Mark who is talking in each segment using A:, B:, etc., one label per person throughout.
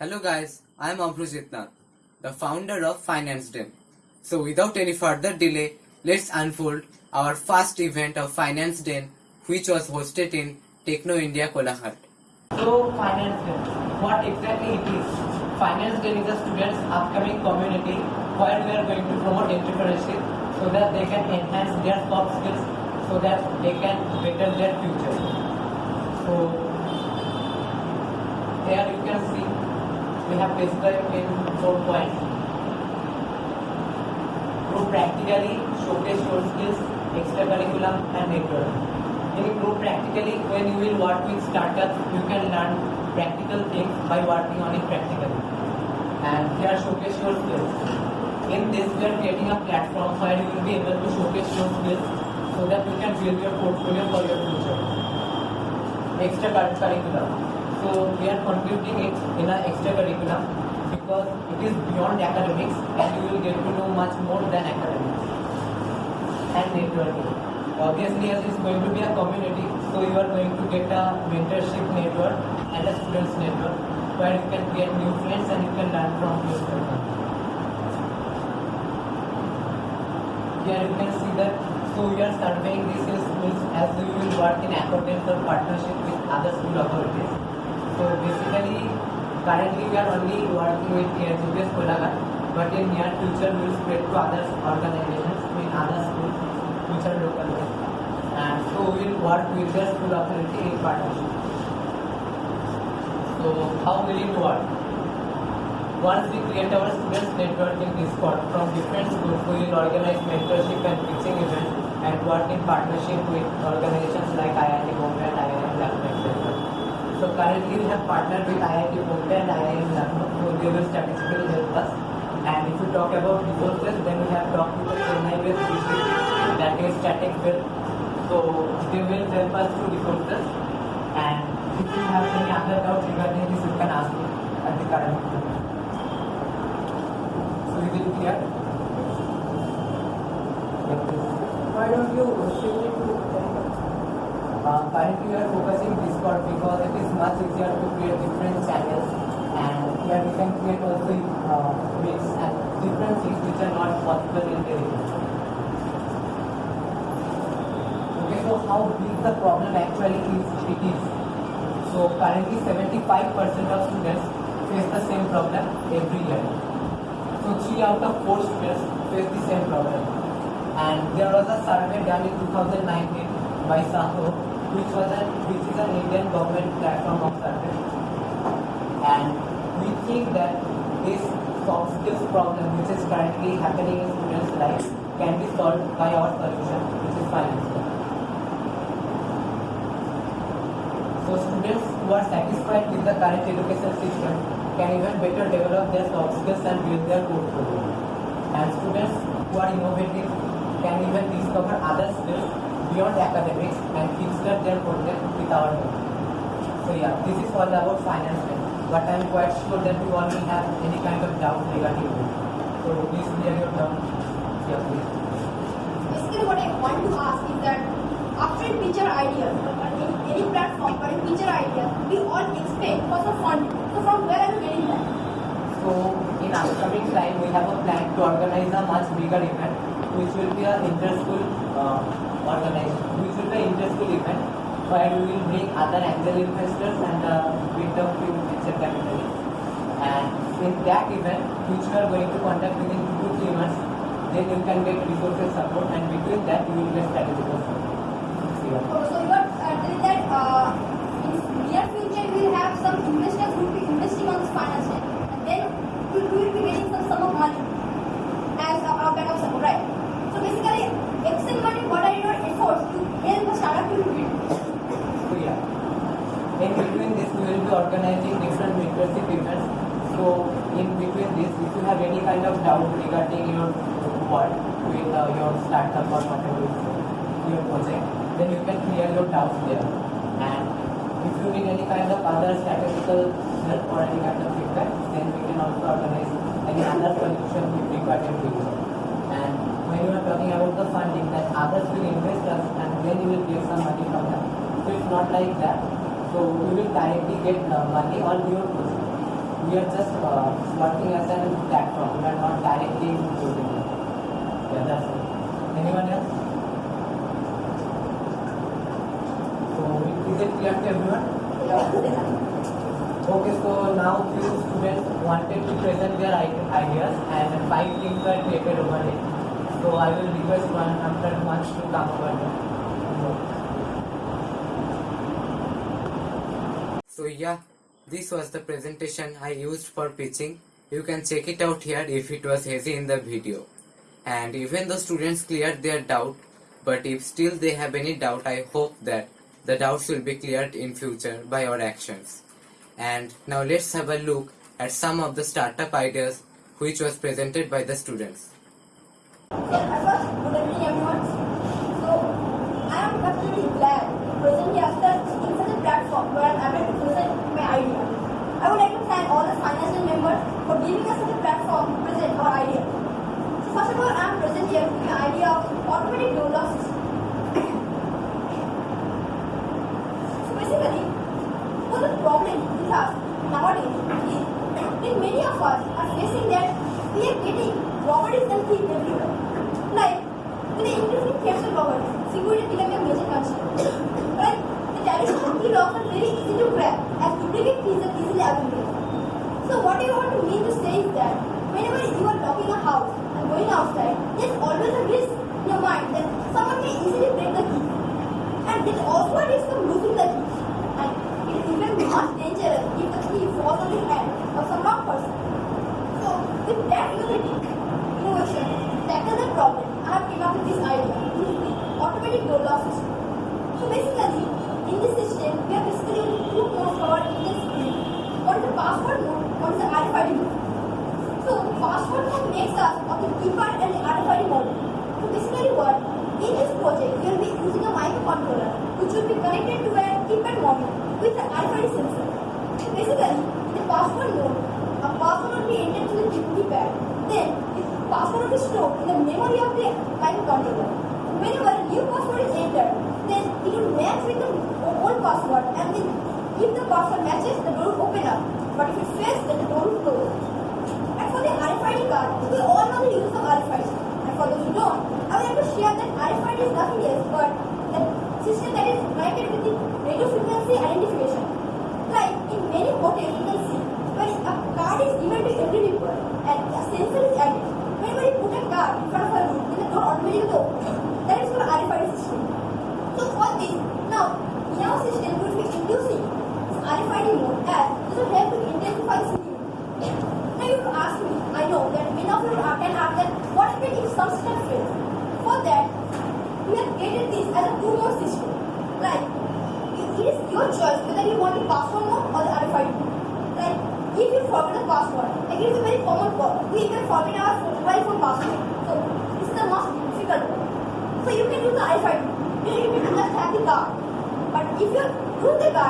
A: Hello guys, I am Abhrujit Nath, the founder of Finance Den. So without any further delay, let's unfold our first event of Finance Den which was hosted in Techno India Kolaghat.
B: So Finance Den, what exactly it is? Finance Den is a students' upcoming community where we are going to promote entrepreneurship so that they can enhance their soft skills so that they can better their future. So here you can see we have described in four points. Group practically showcase your skills, extracurriculum and network. In group practically, when you will work with startups, you can learn practical things by working on it practically. And here showcase your skills. In this, we are creating a platform where you will be able to showcase your skills so that you can build your portfolio for your future. Extracurriculum. So we are contributing it in an extracurriculum because it is beyond academics and you will get to know much more than academics. And networking. Obviously, as it's going to be a community, so you are going to get a mentorship network and a students network where you can get new friends and you can learn from yourself. Here you can see that so we are surveying these schools as we will work in accordance or partnership with other school authorities. So basically, currently we are only working with KHUPS Kolaghat, but in near future we will spread to other organizations in other schools which are local. And so we will work with the school authority in partnership. So how will it work? Once we create our students network in Discord from different schools, we will organize mentorship and teaching events and work in partnership with organizations like IIT Bombay and IIM Lucknow, etc. So currently we have partnered with IIT Bombay and IIM Lucknow, so they will statistically help us. And if you talk about resources, then we have talked with the Chennai based district that is static build. So they will help us through resources. And if you have any other doubts regarding this, you can ask me at the current moment. So is it clear?
C: Why don't you shift it to
B: Uh, currently we are focusing Discord because it is much easier to create different channels and here we can create also uh, mix and different things which are not possible in Telegram. Okay, so how big the problem actually is, it is. So currently 75% of students face the same problem every year. So 3 out of 4 students face the same problem. And there was a survey done in 2019 by Saho, which was an which is an Indian government platform of service. And we think that this soft skills problem, which is currently happening in students' lives, can be solved by our solution, which is finance. So students who are satisfied with the current education system can even better develop their soft skills and build their portfolio. And students who are innovative can even discover other skills beyond academics and kickstart their project with our help. So yeah, this is all about finance. But I am quite sure that you all will have any kind of doubt regarding it. So please clear your doubt. Yeah, please.
C: Basically, what I want to ask is that after a feature idea, or any, any platform for a feature idea, we all expect for some funding. So from where are you getting that?
B: So in upcoming time, we have a plan to organize a much bigger event, which will be an inter-school uh, organization, which be an inter-school event where we will bring other angel investors and bit of few venture capitalists. And in that event, which we are going to conduct within two to three months, then you can get resources support, and between that you will get strategic support. Yeah.
C: So, so you are uh, telling that uh, in near future we will have some investors who will be investing on this Finance Den. and then we we will be getting some sum of money as our our backup support, right? So basically, Excel money, what are your efforts to help a startup to build?
B: So yeah. In between this, we will be organizing different mentorship events. So in between this, if you have any kind of doubt regarding your work with uh, your startup or whatever your project, then you can clear your doubts there. And if you need any kind of other statistical help or any kind of feedback, then we can also organize any other solution with regard to you. And when you are talking about the funding, that others will invest us and then you will get some money from them. So it's not like that. So you will directly get uh, money on your project. we are just uh, working as a platform. We are not directly using it. Yeah, that's it. Anyone else? So is it clear to everyone? Okay, so now few students wanted to present their ideas and five things were created over it. So I will request one after one to come over there.
A: So yeah, this was the presentation I used for pitching. You can check it out here if it was hazy in the video. And even though students cleared their doubt, but if still they have any doubt, I hope that the doubts will be cleared in future by our actions. And now let's have a look at some of the startup ideas which was presented by the students.
C: Good evening everyone. So, I am glad to present such in such a platform where I'm able to present my idea. I would like to thank all the financial members for giving us such a platform to present our idea. So, first of all, I am present here with the idea of automatic door lock system. so, basically, one the problem we have nowadays is that many of us are facing that we are getting robberies and thieves everywhere. Like, with the increasing thefts and robberies, security becoming a major concern. Like, the traditional key are very easy to crack as duplicate keys are easily available. So what I want to mean to say is that whenever you are locking a house and going outside, there's always a risk in your mind that someone may easily break the key. And there's also a risk of losing the key. And it is even much dangerous if the key falls on the hand of some wrong person. So with that unity, innovation, tackle the problem, I have came up with this idea, which is the automatic door lock system. So basically, in this system, we are basically two modes for our Indian screen. The password mode, one is the RFID mode. So password mode makes us of the keypad and the RFID mode. So basically what? In this project, we will be using a microcontroller which will be connected to a keypad module with the RFID sensor. So basically, in the password mode, a password will be entered to the keypad. Then, the password will be stored in the memory of the microcontroller. Whenever a new password is entered, then it will match with the old password and then if the password matches, the door will open up. But if you the door will close. And for the RFID card, we all know the use of RFID. And for those who don't, I would like to share that RFID is nothing else but the system that is connected with the radio frequency identification. Like in many hotels, you can see when a card is given to every people and a sensor is added. Whenever you put a card in front of a room, then the door automatically opens. That is called RFID system. So for this, now in our system we will be inducing this RFID mode as this will help to intensify security. Now you will ask me, I know that many of you are- can ask that what happens if some system fails? For that, we have created this as a two-mode system. Like, it it is your choice whether you want the password mode or the RFID mode. Like, if you forget the password, like it is a very common problem. We can forget our phone- mobile phone password. So, this is the most difficult one. So you can use the RFID. You you can just have the card. But if you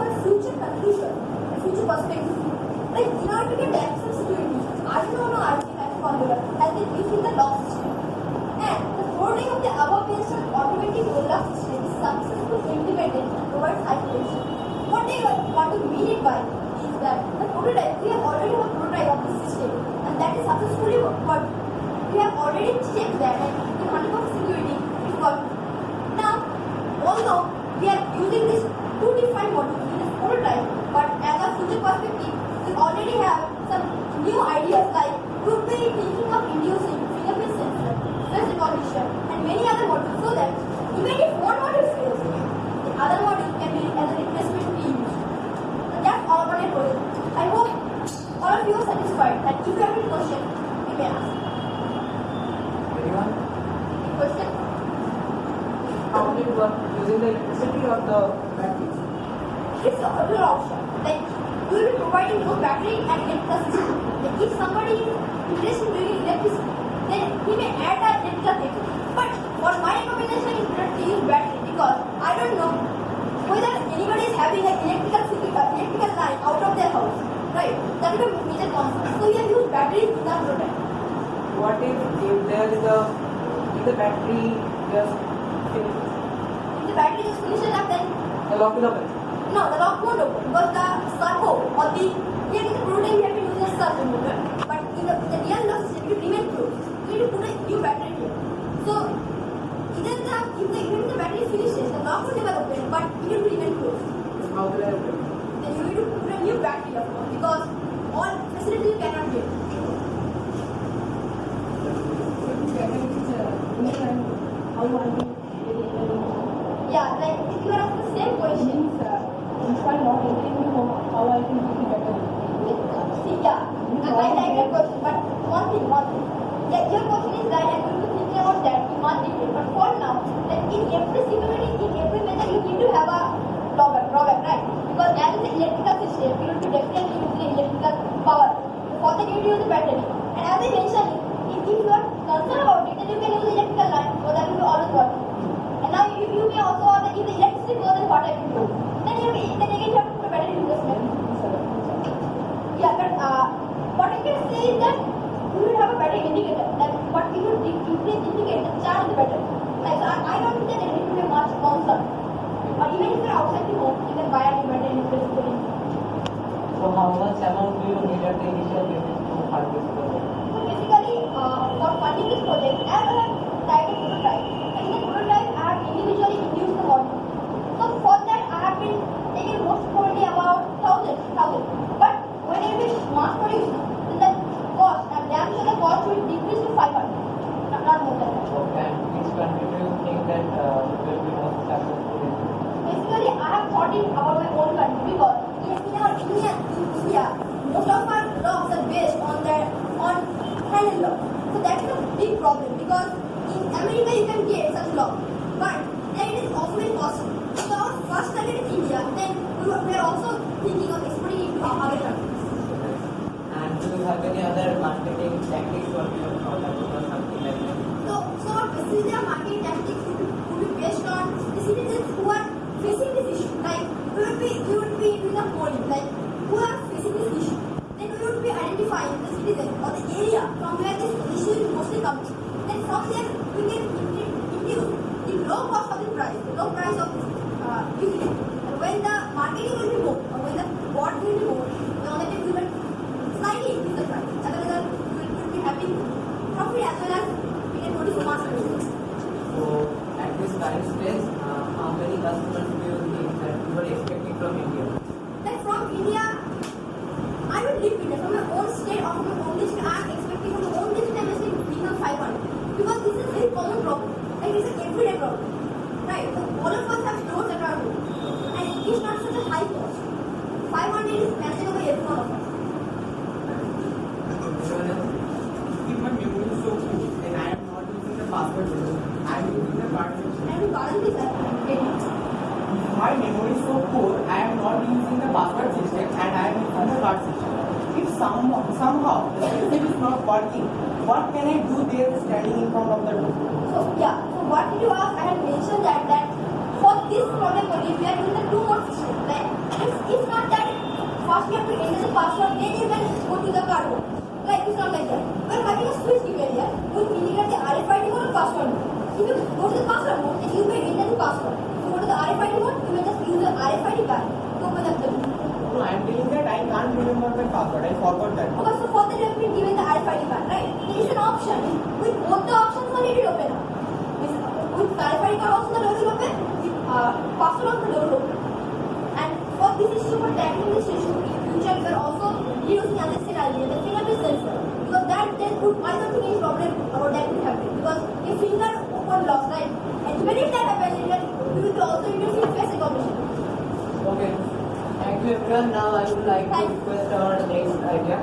C: of future and future perspective. Like you
D: know, in order to get particular major concept. So you use batteries to the product.
C: What if, if there is a if the battery just finishes?
D: If the battery just finishes up then?
C: The lock will open.
D: No, the lock won't open But the servo or the here in the prototype we have to use a servo motor. But in the, the real lock system it remains closed. So we need to put a new battery here. So either the if the even if the battery finishes, the lock will never open, but it will remain closed.
C: How will I open?
D: Then you need to put a new battery of course because Absolutely cannot get. system. Or even if you're outside the home, you can buy an inverter and replace it.
C: So how much amount do you need at the initial payment to fund this project?
D: So basically, uh, for funding this project, as a
C: private enterprise, Christ. April now I would like to request our next idea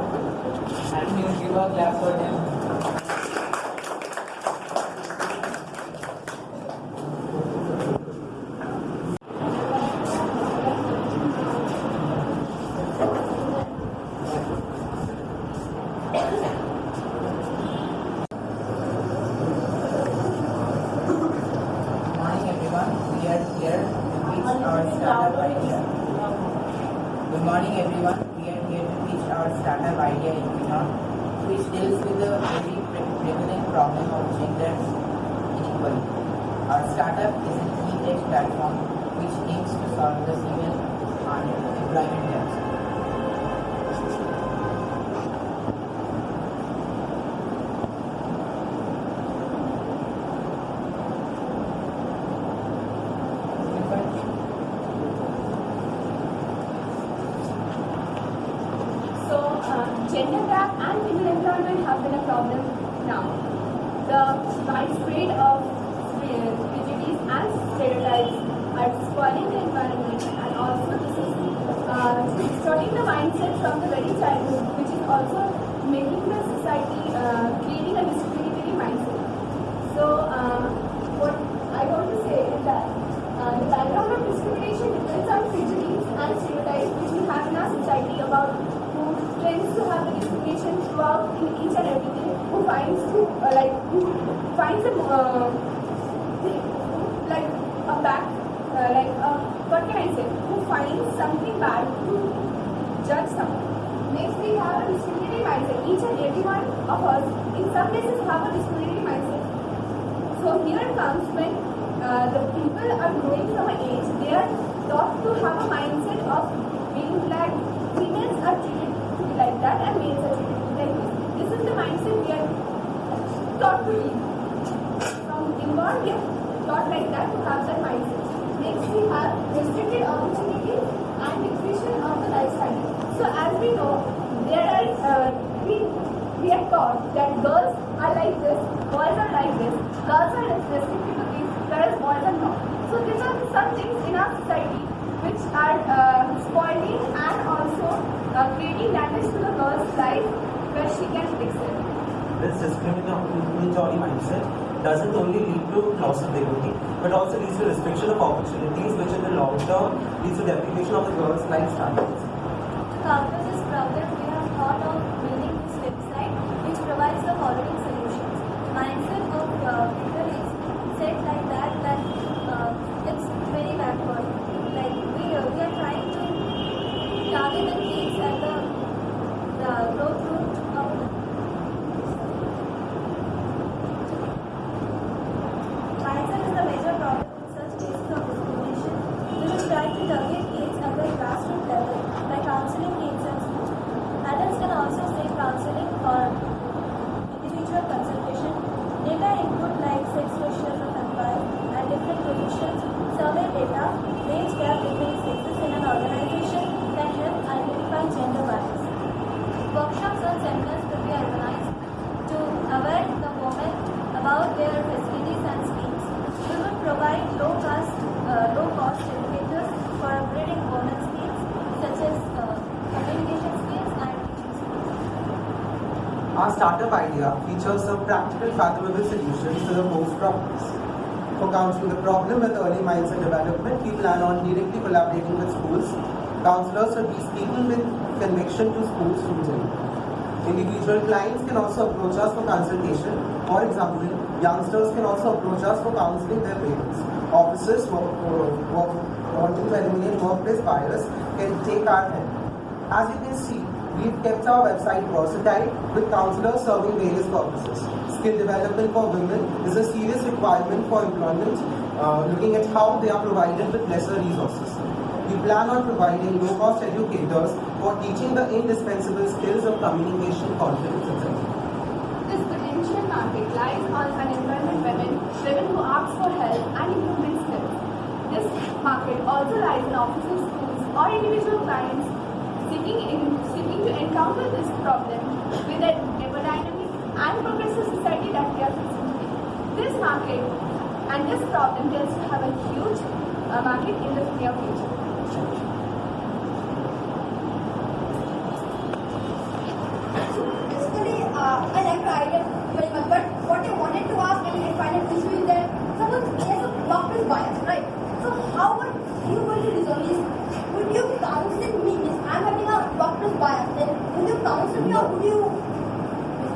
C: and you give a clap for
E: him. Who finds to uh, like who finds a uh, like a back uh, like uh, what can I say? Who finds something bad to judge someone. Next, we have a discriminatory mindset. Each and every one of us, in some places, have a discriminatory mindset. So here comes when uh, the people are growing from an age, they are taught to have a mindset of being like females are treated like that and males are treated be this. Is the mindset we are taught to live. From inborn, we are taught like that to have that mindset. Next, we have restricted opportunities and depletion of the lifestyle. So as we know, there are uh, we we are taught that girls are like this, boys are like this, girls are restricted to this, whereas boys are not. So these are some things in our society which are uh, spoiling and also uh, creating damage to the girl's life where she can fix it.
F: This discriminatory mindset doesn't only lead to loss of dignity, but also leads to restriction of opportunities, which in the long term leads to deprivation of the girl's life standards.
E: To counter this problem, we have thought of building this website which provides the following solutions. Mindset of uh, people is set like that that uh, it's very backward. Like we, uh, we are trying to target the kids at the, the growth root of Mindset is the major problem in such cases of discrimination. We will try to target kids at the grassroots level by counseling kids in school. Adults can also seek counseling for individual consultation. Data input like sex ratios of employees and different positions, survey data, wage gap between sexes in an organization can help identify gender bias. Workshops and seminars will be organized to aware the women about their facilities and schemes. We will provide low cost, uh, low cost educators for upgrading women skills such as uh, communication skills and teaching skills.
G: Our startup idea features some practical, fathomable solutions to the most problems. For counseling the problem with early mindset development, we plan on directly collaborating with schools. Counselors will be speaking with conviction to school students. Individual clients can also approach us for consultation. For example, youngsters can also approach us for counseling their parents. Officers wanting to eliminate workplace bias can take our help. As you can see, we've kept our website versatile with counselors serving various purposes. Skill development for women is a serious requirement for employment, uh, looking at how they are provided with lesser resources. We plan on providing low-cost educators for teaching the indispensable skills of communication, confidence, etc.
E: This potential market lies on unemployment women, women who ask for help and improvement skills. This market also lies in offices, schools, or individual clients seeking, in, seeking to encounter this problem with an ever dynamic and progressive society that we are facing today. This market and this problem tends to have a huge uh, market in the near future.
C: Basically, uh, but what I wanted to ask and it that right? So how would you going to resolve this? Would you counsel me? Means I'm having a workplace bias, then would you counsel me or would you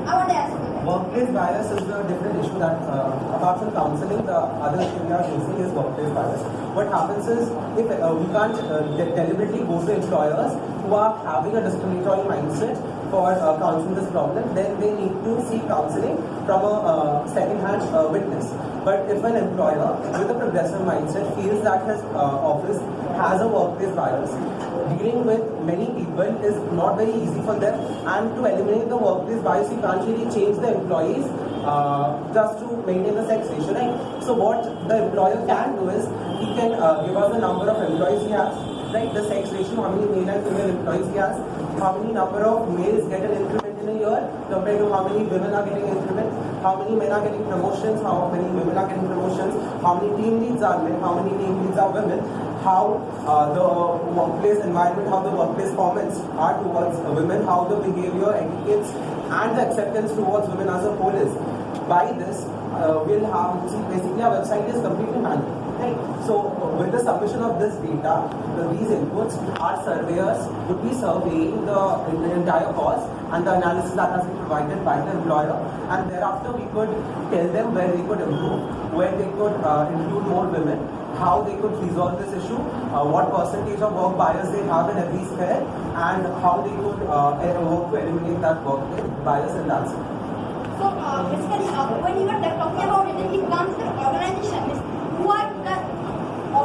C: How are they accepting that?
G: Workplace bias is a different issue that, uh, apart from counseling, the other issue we are facing is workplace bias. What happens is, if uh, we can't uh, deliberately go to employers who are having a discriminatory mindset for uh, counseling this problem, then they need to seek counseling from a uh, second-hand uh, witness. But if an employer with a progressive mindset feels that his uh, office has a workplace bias, dealing with many people is not very easy for them. And to eliminate the workplace bias you can't really change the employees uh, just to maintain the sex ratio right? So what the employer can do is he can uh, give us the number of employees he has right? The sex ratio how many male and female employees he has how many number of males get an increment in a year compared to how many women are getting increment how many men are getting promotions? How many women are getting promotions? How many team leads are men? How many team leads are women? How uh, the workplace environment, how the workplace comments are towards women, how the behavior, etiquettes, and the acceptance towards women as a whole is. By this, uh, we'll have, see, basically our website is completely manual. Right? So, with the submission of this data, these inputs, our surveyors would be surveying the, the entire cause and the analysis that has been provided by the employer, and thereafter we could tell them where they could improve, where they could uh, include more women, how they could resolve this issue, uh, what percentage of work bias they have in every sphere, and how they could uh, eh, work to eliminate that work bias in that sphere.
C: So uh, basically, uh, when you are talking about it, it comes to organization means who are the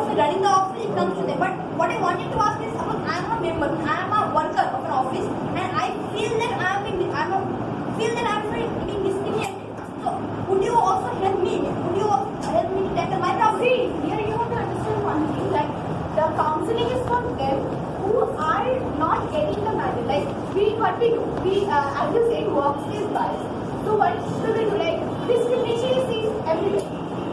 C: office running the office. It comes to them. But what I wanted to ask is, suppose I am a member, I am a worker of an office, and I feel that I am being, I am a, feel that I am being discriminated. So would you also help me? Would you help me to tackle my problem?
E: See, here you have to understand one thing that the counseling is for them who are not getting the manual. Like we, what we do, we, uh, as you said, workplace bias. So what should we do? Like discrimination is seen everywhere.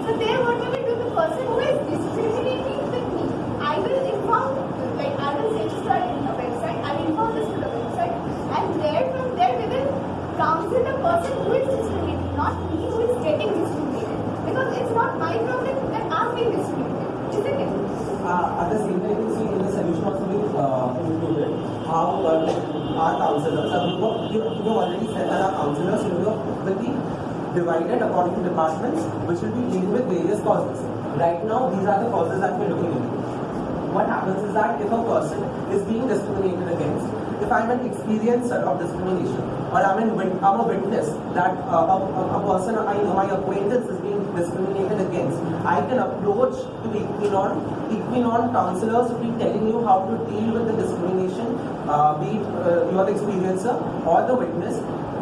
E: So there, what will we do? The person who is discriminating with me, I will inform. Like I will register in the website. I will inform this to the website, and there from there we will counsel the person who is discriminating, not me who is getting discriminated. Because it's not my problem that I'm being discriminated, isn't it?
G: Uh, at the same time, you see in the solution also we uh, included how uh, like our counselors, uh, we were- you, already said that our counselors will be, divided according to departments which will be dealing with various causes. Right now, these are the causes that we're looking into. What happens is that if a person is being discriminated against, if I'm an experiencer of discrimination, or I'm, I'm a witness that uh, a, a, person I know, my acquaintance is being discriminated against, I can approach to the Equinon. Equinon counselors will be telling you how to deal with the discrimination, uh, be it uh, you are the experiencer or the witness,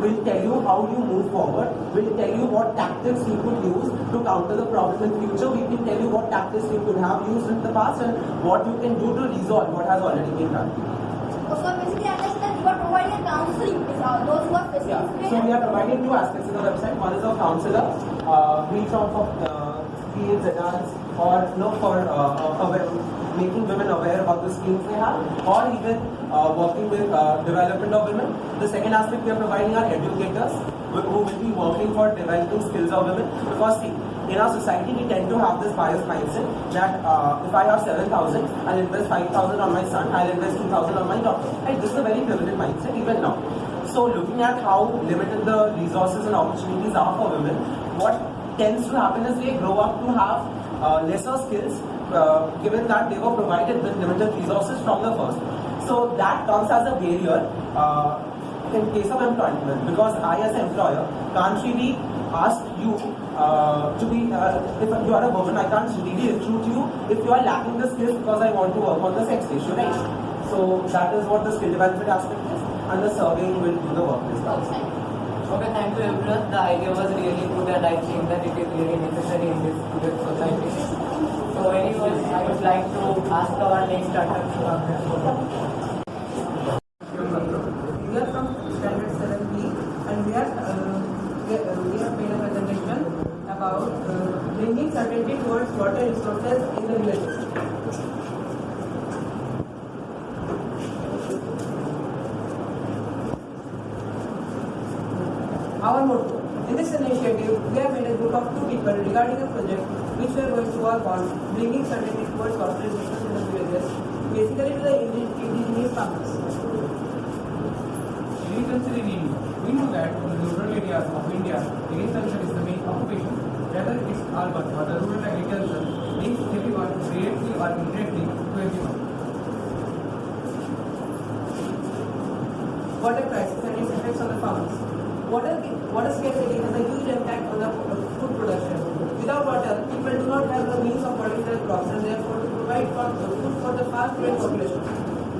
G: will tell you how you move forward, will tell you what tactics you could use to counter the problem in future. We can tell you what tactics you could have used in the past and what you can do to resolve what has already been done.
C: So basically, I understand you are providing counseling uh, those who are facing
G: Yeah. So we are providing two aspects in the website. One is a counselor, uh, it from for uh, kids, adults, or you know, for uh, making women aware about the skills they have, or even uh, working with uh, development of women. The second aspect we are providing are educators who will be working for developing skills of women. Because see, in our society we tend to have this bias mindset that uh, if I have 7,000, I'll invest 5,000 on my son, I'll invest 2,000 on my daughter. Right? This is a very prevalent mindset even now. So looking at how limited the resources and opportunities are for women, what tends to happen is they grow up to have uh, lesser skills uh, given that they were provided with limited resources from the first. So that comes as a barrier uh, in case of employment because I as an employer can't really ask you uh, to be, uh, if you are a woman, I can't really recruit you if you are lacking the skills because I want to work on the sex ratio, right? So that is what the skill development aspect is and the surveying will do the work this time.
B: Okay, thank you everyone. The idea was really good and I think that it is really necessary in this student society. So anyways, I would like to ask our next startup
H: We are from Standard 7B and we are we, have made a presentation about bringing certainty towards water resources in the villages. Our motto. In this initiative, we have made a group of two people regarding a project which we are going to work on bringing certainty towards water resources in the villages, basically to the indi- indigenous farmers.
I: agriculture in India. We know that in the rural areas of India, agriculture is the main occupation. Whether it's urban or the rural agriculture, links everyone directly or indirectly to everyone.
B: Water crisis and its effects on the farmers. Water, water scarcity has a on the food production. Without water, people do not have the means of watering their crops and therefore to provide for, food for the fast growing population.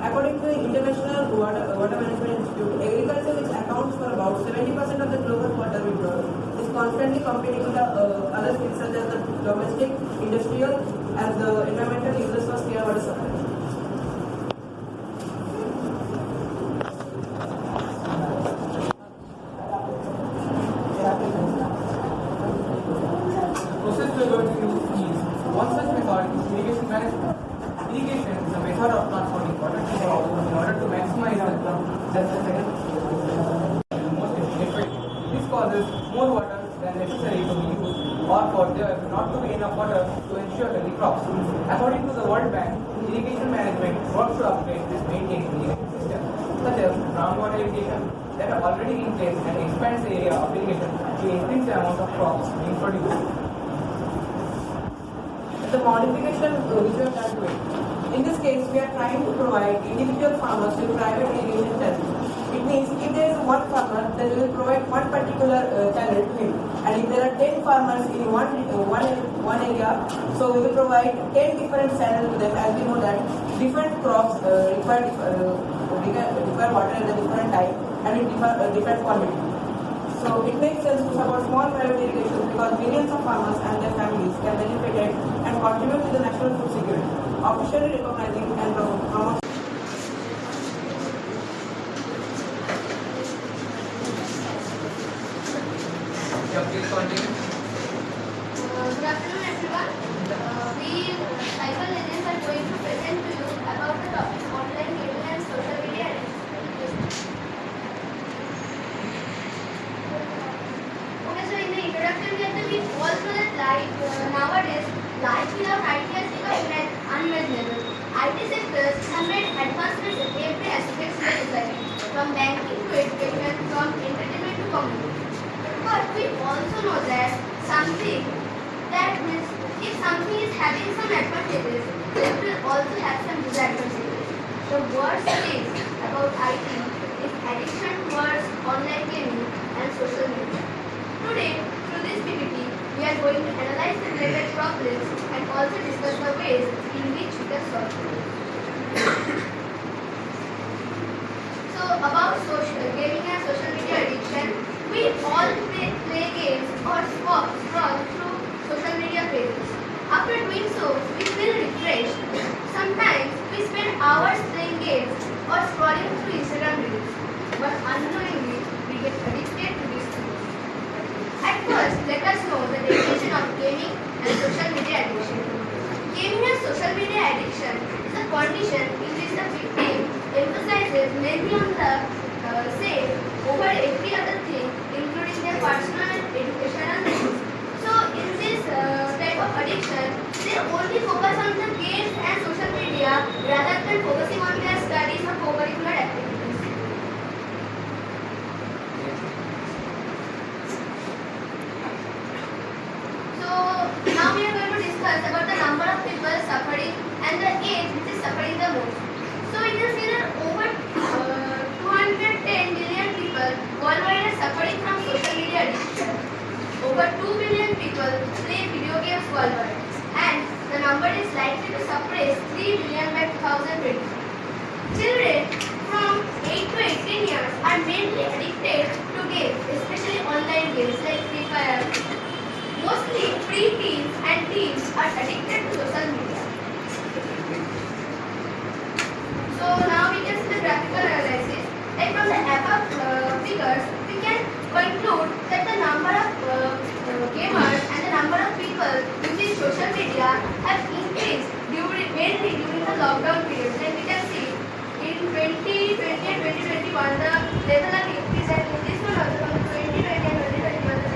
B: According to the International Water, Water Management Institute, agriculture, which accounts for about 70% of the global water withdrawal, is constantly competing with the uh, other fields such as the domestic, industrial, and the environmental uses for clear water supply.
I: The process we are going to use is one such method is irrigation management. Irrigation is a method of transporting water to the crop in order to maximize the crop. That's the second most efficient. This causes more water than necessary to be used or for there not to be enough water to ensure healthy crops. According to the World Bank, irrigation management works to upgrade this maintained irrigation system, such as groundwater irrigation that are already in place and expands the area of irrigation to increase the amount of crops being produced.
B: the modification which we have done. In this case, we are trying to provide individual farmers with private irrigation channels. Means if there is one farmer, then we will provide one particular uh, channel to him. And if there are 10 farmers in one, uh, one, one area, so we will provide 10 different channels to them as we know that different crops uh, require, uh, require water at a different time and in different, uh, different quantity. So it makes sense to support small private irrigation because millions of farmers and their families can benefit it and contribute to the national food security, officially recognizing and promoting.
I: Yeah, please continue.
J: Uh, Good afternoon, everyone. Uh, We, cyber legends, are going to present to you about the topic online gaming and social media addiction. Okay, so in the introduction, we have to be all know that life uh, nowadays, life without IT has become un- unimaginable. IT sectors have made advancements in every aspect of society, from banking to education, from entertainment to communication. But we also know that something that means if something is having it will also have some disadvantages. The worst thing about IT is addiction towards online gaming and social media. Today, through this PPT, we are going to analyze the related problems and also discuss the ways in which we can solve them. So about social gaming and social media addiction, we all play, play games or scroll, scroll through social media pages. After doing so, we feel refreshed. Sometimes we spend hours playing games scrolling through Instagram reels, but unknowingly we get addicted to these things. At first, let us know the definition of gaming and social media addiction. Gaming and social media addiction is a condition in which the victim emphasizes mainly on the uh, over every other thing, including their personal and educational needs. So, in this uh, type of addiction, they only focus on the games and social media rather than focusing on co-curricular activities. So now we are going to discuss about the number of people suffering and the age which is suffering the most. So we can that over uh, 210 million people worldwide are suffering from social media addiction. Over 2 billion people play video games worldwide and the number is likely to surpass 3 billion by 2020. Children from 8 to 18 years are mainly addicted to games, especially online games like Free Fire. Mostly pre-teens and teens are addicted to social media. So now we can see the graphical analysis. Like from the above uh, figures, we can conclude that the number of uh, uh, gamers and the number of people using social media have increased during, mainly during the lockdown period. 2020 and 2021, the level of 2020 and 2021, the.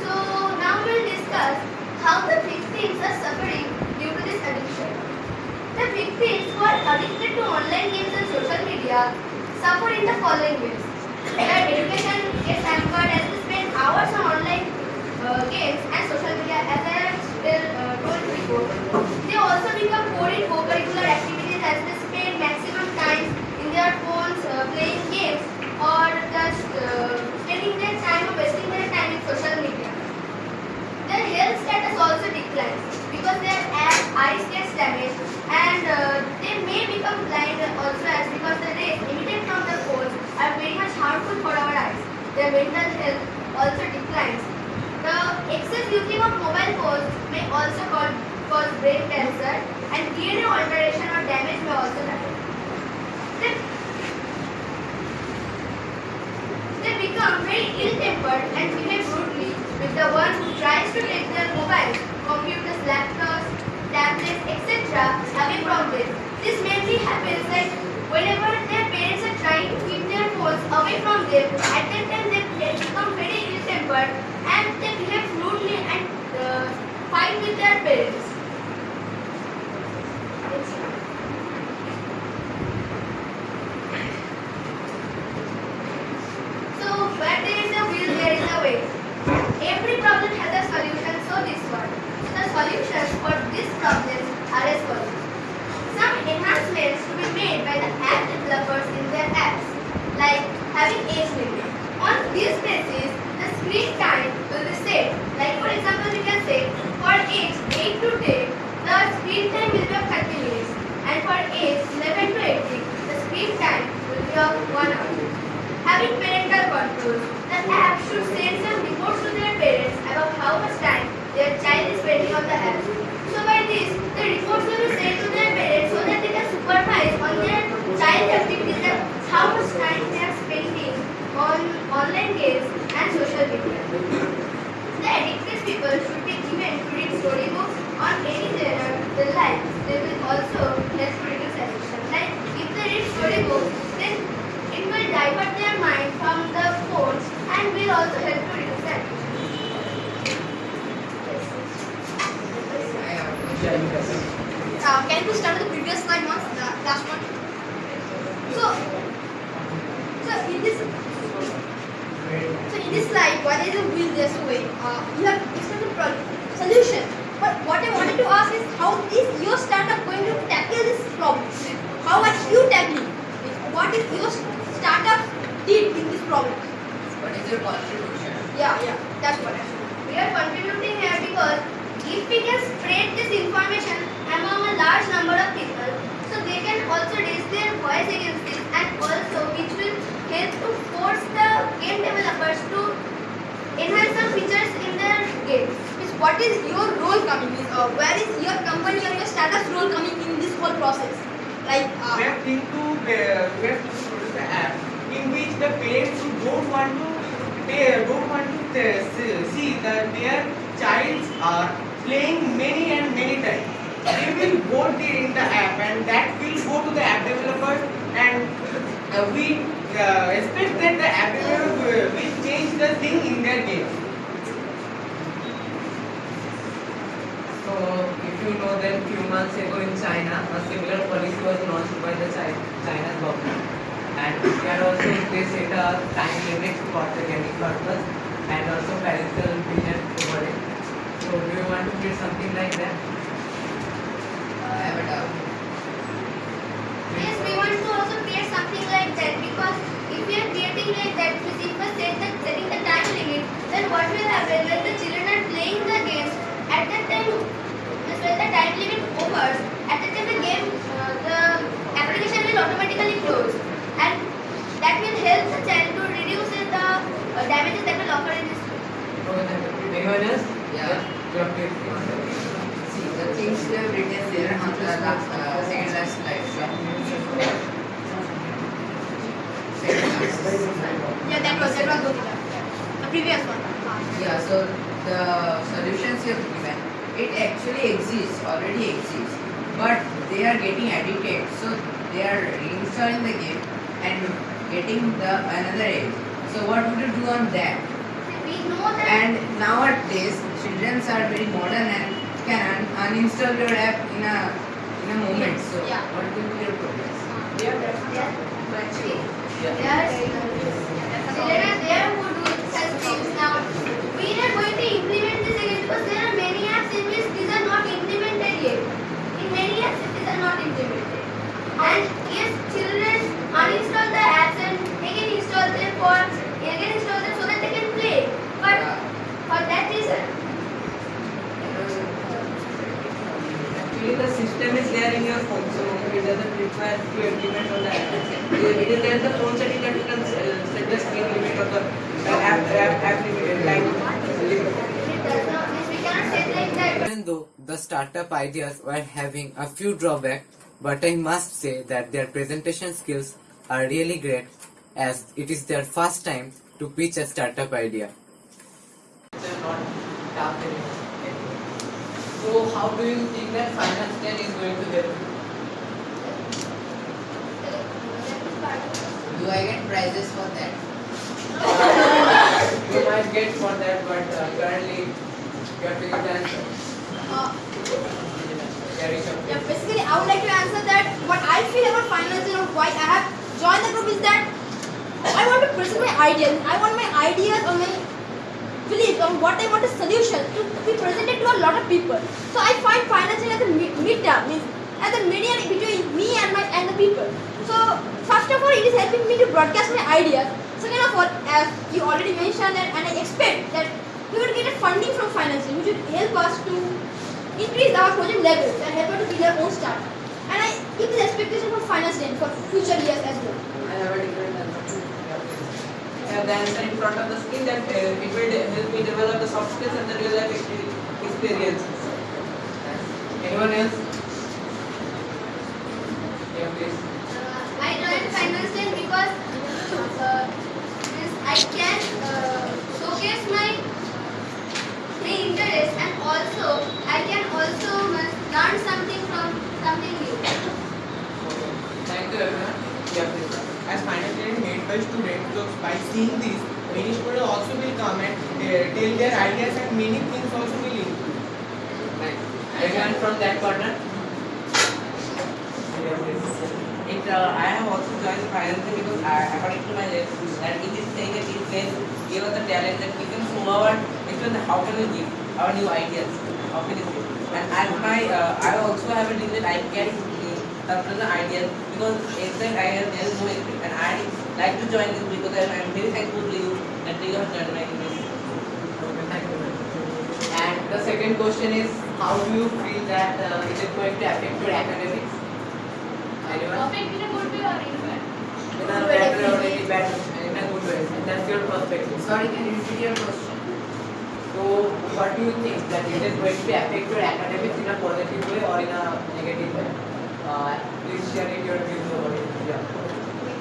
J: So now we will discuss how the victims are suffering due to this addiction. The victims who are addicted to online games and social media suffer in the following ways. Their education gets hampered as they spend hours on games and social media as I have uh, told. They also become poor in co-curricular activities as they spend maximum time in their phones uh, playing games or just uh, spending their time or wasting their time in social media. Their health status also declines because their eyes gets damaged and uh, they may become blind also as because the rays emitted from the phones are very much harmful for our eyes. Their mental health also declines. The excess using of mobile phones may also cause, brain cancer and DNA alteration or damage may also happen. They, they become very ill-tempered and behave rudely with the one who tries to take their mobiles, computers, laptops, tablets, etc. away from them. This mainly happens that whenever their parents are trying to keep their phones away from them, at that time they become very ill-tempered and they behave rudely and uh, fight with their parents. So where there is a will, there is a way. Every problem has a solution, so this one. The solutions for this problem are as follows. Some enhancements to be made by the app developers in their apps, like having age limit. On this basis, the screen time will be set. Like for example, we can say for age 8 to 10, the screen time will be of 30 minutes, and for age 11 to 18, the screen time will be of 1 hour. Having parental control, the app should send some reports to their parents about how much time their child is spending on the app. So by this, the reports will be sent to their parents so that they can supervise on their child activities and how much time they are spending on online games and social media. The addicted people should be given to read storybooks on any genre they like. They will also help to reduce addiction. Like if they read storybooks, then it will divert their mind from the phones and will also help to reduce the addiction. Uh, can you start the previous slide once, last one? So, so in this, so in this slide, what is a a way? Uh, you have extended problem solution. But what I wanted to ask is how is your startup going to tackle this problem? How are you tackling? What is your startup did in this problem?
H: What is your contribution?
J: Yeah, yeah, that's what I We are contributing here because if we can spread this information among a large number of people, so they can also raise their voice against this and also which will help to force the game developers to enhance some features in their game. Means what is your role coming in? Uh, where is your company or your status role coming in this whole process? Like, uh,
K: we have think to uh, we have to produce an app in which the players who don't want to they don't want to uh, see- that their childs are playing many and many times. They will vote it in the app and that will go to the app developers and uh, we uh, expect that the app developer will change the thing in their game.
B: So, if you know that few months ago in China, a similar policy was launched by the Chi- China's government. And here also they a time limit for the gaming purpose and also parental vision over it. So, do you want to create something like that?
H: I have a doubt.
J: Yes, we want to also create something like that because if we are creating like that, if we set the, setting the time limit, then what will happen when the children are playing the games at that time, when the time limit overs, at that time the game, uh, the application will automatically close and that will help the child to reduce the uh, damages that will occur in this.
B: Anyone else?
H: Yeah.
B: You have to explain.
H: See, the things they have written there on the last, uh, second last slide.
J: Yeah, that was that was good. The previous one.
H: Yeah, so the solutions you have given, it actually exists, already exists, but they are getting addicted, so they are reinstalling the game and getting the another age. So what would you do on that?
J: We know that.
H: And nowadays, children are very modern and can uninstall your app in a in a moment. So
C: Yeah.
H: what will be your progress?
C: They are, they are children there who do such things now. We are going to implement this again because there are many apps in which these are not implemented yet. In many apps these are not implemented. And yes, children uninstall the apps and again install them for again install them so that they can play. But for that reason,
L: Actually, the system is there in your phone, so it doesn't require to implement on the app. It is there in the phone setting that you can set the screen limit or the app, app, app limit, time limit.
C: it does not means we cannot say like that.
A: Even though the startup ideas were having a few drawbacks, but I must say that their presentation skills are really great as it is their first time to pitch a startup idea.
B: So how do you think that Finance Den is going to help?
H: Do I get prizes for that?
B: You might get for that, but uh, currently you have to give the answer.
C: Uh,
B: Yeah,
C: basically, I would like to answer that what I feel about finance and why I have joined the group is that I want to present my ideas. I want my ideas or my beliefs on um, what I want a solution to be presented to a lot of people. So I find Finance Den as a media, means as a medium between me and my and the people. So first of all, it is helping me to broadcast my ideas. Second of all, as you already mentioned that, and I expect that we will get a funding from Finance Den, which will help us to increase our project levels and help us to build our own startup. And I keep this expectation from Finance Den for future years as well.
L: I have a different answer. I have the answer in front of the screen that uh, it will help me develop the soft skills and the real life experiences.
B: Anyone else? Yeah, please.
C: Uh, I joined Finance Den because uh, I can uh, showcase my my interest and also I can also learn something from something new.
B: Thank you, everyone. Yeah, please.
K: As financially made by students. So by seeing these, many students also will come and uh, tell their ideas and many things also will improve.
B: Thanks. Everyone from that corner?
L: It, uh, I have also joined the Finance Den because I, according to my list, that it is saying that it can give us the talent that we can show our explain how can we give our new ideas, how can we. And as my, uh, I also have a dream that I can surplus the ideas because exact ideas there is no experience. And I like to join this because I am very thankful to you that you have joined my university.
B: Okay, thank you. And the second question is, how do you feel that uh, it is going to affect your academics? Anyone?
E: Perfect in a good way or in a bad?
B: In a bad way or in a bad in a good way. That's your perspective.
H: Sorry, can you repeat your question?
B: So, what do you think that it is going to affect your academics in a positive way or in a negative way? Uh, please share it your views about it. Yeah.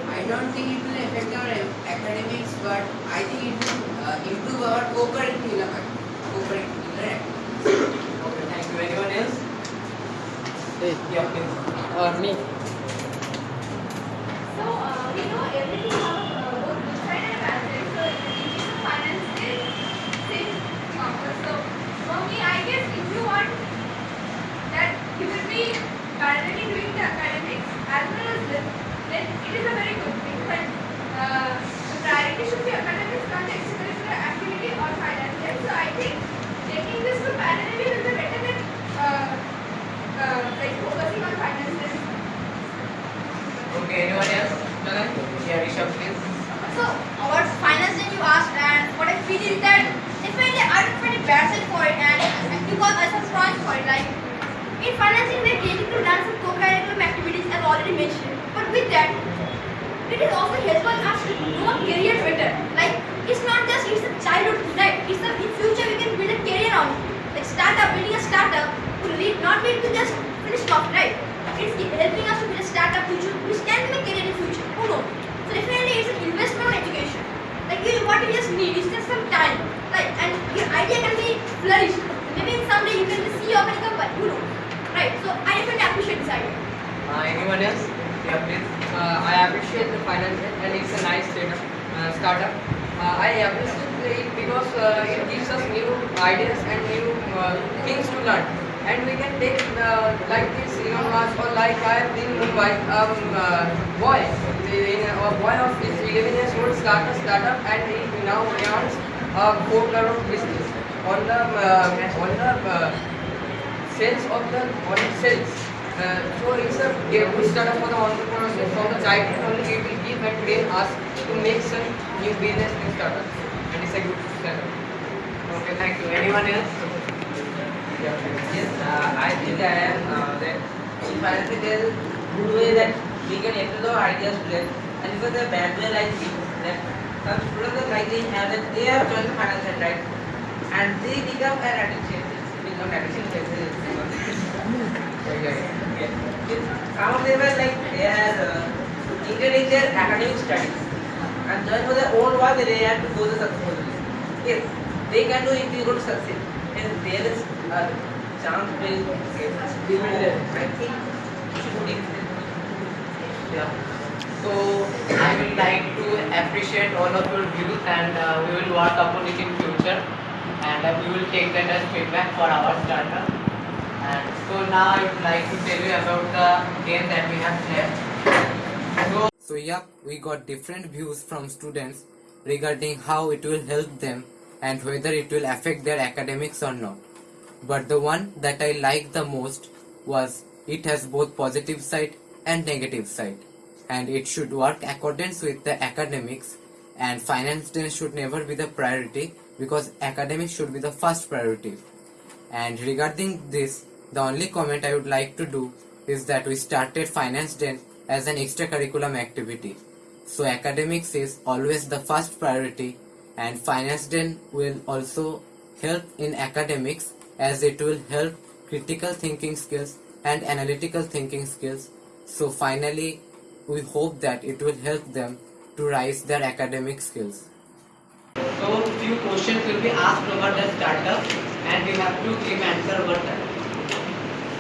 H: I don't think it will affect our academics, but I think it will uh, improve our co-curricular act- co-curricular.
B: Okay, thank you. Anyone else? Yeah, please.
I: me.
E: So, uh, we know everything about uh, both good side and bad side. So, in finance is same numbers. So, for me, I guess if you want that you will be parallelly doing the academics as well as this, then it is a very good thing. But uh, the priority should be academics, not extracurricular activity or finance. And so, I think taking this to parallelly will be better than uh, uh, like focusing on finance. then.
B: Okay, anyone else? Yeah, Rishabh, please.
C: So, about finance that you asked, and what I feel is that definitely I don't find a bad for it, and and because I have strong for it. Like in Finance Den, getting to learn some co-curriculum activities, as already mentioned. But with that, it is also helpful us to know career better. Like it's not just it's a childhood, right? It's a, in future we can build a career on. Like startup, building a startup will lead not lead to just finish off, right? It's helping us to build a startup will- which can be a career in future. Who knows? So definitely it's an investment on education. Like you, what you just need is just some time. Like and your idea can be flourished. Maybe someday you can be CEO of any company. Who knows? Right. So I definitely appreciate this idea.
B: Uh, anyone else? Yeah, please.
I: Uh, I appreciate the finance and it's a nice startup. Uh, startup. Uh, I appreciate it because uh, it gives us new ideas and new uh, things to learn.
L: And we can take like this Elon Musk or like I have been Mumbai, um, boy, in, a boy of his 11 years old start a startup and he now earns a 4 crore business on the on the sales of the on sales. Uh, so it's a good startup for the entrepreneurship. From the childhood only we will give and train us to make some new business new startup. And it's a good startup. Okay, thank you. Anyone else?
M: Yes, uh, I think I am uh, that in financial good way that we can explore ideas today. And because the bad way like this, that some students like they have that they have joined the financial right and they become an addiction. Of them are like they are uh, their academic studies and join for their own work they have to go to successfully. Yes, they can do if they go to succeed. And there is a chance will get I think.
B: So I will like to appreciate all of your views and uh, we will work upon it in future and we will take that as feedback for our startup. And so now I would like to tell you about the game that we have played. So
A: So yep, we got different views from students regarding how it will help them and whether it will affect their academics or not. But the one that I liked the most was it has both positive side and negative side and it should work accordance with the academics and finance should never be the priority because academics should be the first priority. And regarding this, the only comment I would like to do is that we started Finance Den as an extracurriculum activity. So academics is always the first priority and Finance Den will also help in academics as it will help critical thinking skills and analytical thinking skills. So finally, we hope that it will help them to rise their academic skills.
B: So few questions will be asked about the startup and you have to give answer over that.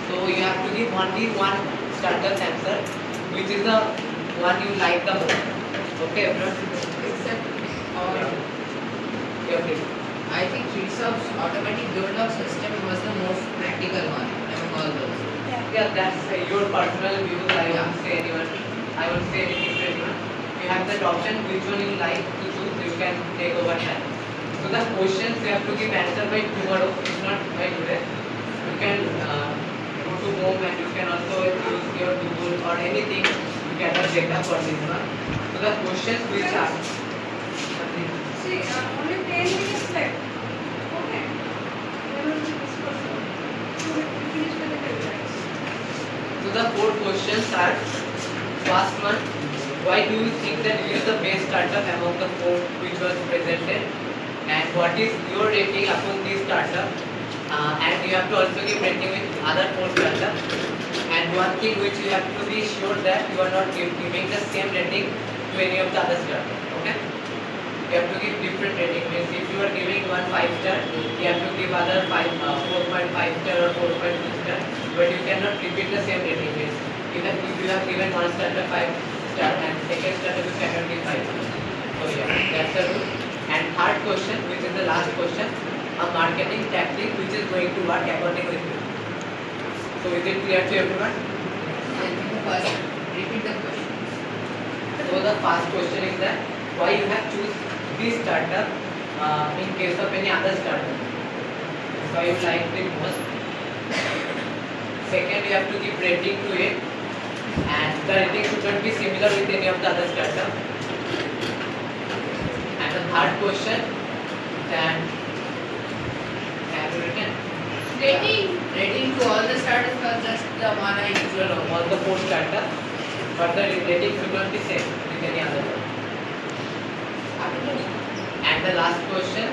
B: So you have to give only one startup answer which is the one you like the most. Okay everyone?
H: Except or
B: Yeah, please.
H: I think Research's automatic build-up system was the most practical one among all those.
B: Yeah, yeah that's uh, your personal views. I
H: Yeah.
B: won't say anyone. I won't say anything to anyone. You have that option. Which one you like to choose, you can take over that. So the questions you have to give answer by tomorrow, if not by today. You can uh, go to home and you can also use your Google or anything. You gather data for this one. So the questions which are.
E: See, uh, only 10 minutes left. Okay. Will will.
B: So the four questions are first one, why do you think that we are the best startup among the four which was presented? And what is your rating upon this startup? Uh, and you have to also give rating with other four startups. And one thing which you have to be sure that you are not giving the same rating to any of the other startups. Okay? You have to give different rating. Means if you are giving one five star, you have to give other five uh, four point five star or four point two star. But you cannot repeat the same rating. Means if you have given one star to five star and second star to cannot give five. So yeah, that's the rule. And third question, which is the last question, a marketing tactic which is going to work according with you. So is it clear to everyone?
H: First, repeat the question.
B: So the first question is that why you have choose this startup uh, in case of any other startup. So you like it most. Second, you have to give rating to it, and the rating should not be similar with any of the other startup. And the third question, that have you written?
H: Rating, rating to all the startups or just the one I
B: No, no, all the four startup, but the rating should not be same with any other one. And the last question,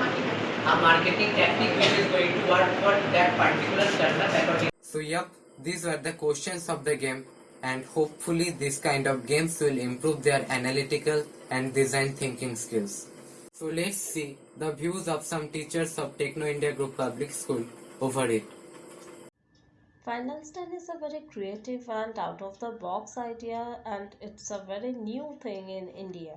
B: a marketing tactic which is going to work for that particular startup according
A: So yep, these were the questions of the game and hopefully this kind of games will improve their analytical and design thinking skills. So let's see the views of some teachers of Techno India Group Public School over it.
N: Finance Den is a very creative and out of the box idea, and it's a very new thing in India.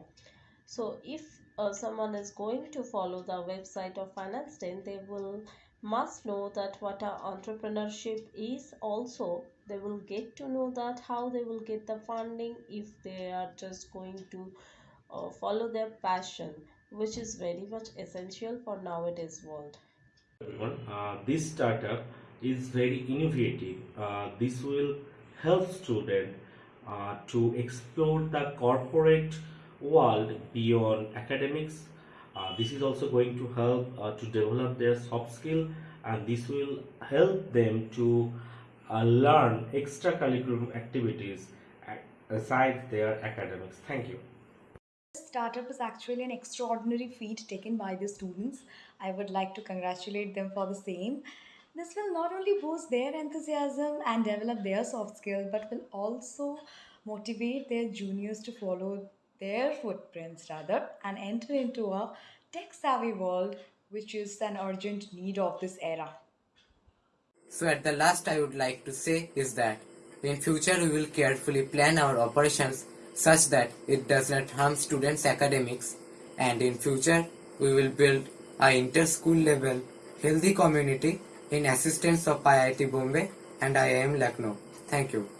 N: So, if uh, someone is going to follow the website of Finance Den, they will must know that what entrepreneurship is also they will get to know that how they will get the funding if they are just going to uh, follow their passion which is very much essential for nowadays world
O: everyone. Uh, this startup is very innovative. Uh, this will help students uh, to explore the corporate world beyond academics. Uh, this is also going to help uh, to develop their soft skill and this will help them to uh, learn extracurricular activities aside their academics. Thank you.
P: This startup is actually an extraordinary feat taken by the students. I would like to congratulate them for the same. This will not only boost their enthusiasm and develop their soft skills, but will also motivate their juniors to follow their footprints rather and enter into a tech savvy world, which is an urgent need of this era.
A: So at the last I would like to say is that in future we will carefully plan our operations such that it does not harm students' academics and in future we will build a inter-school level healthy community in assistance of IIT Bombay and IIM Lucknow. Thank you.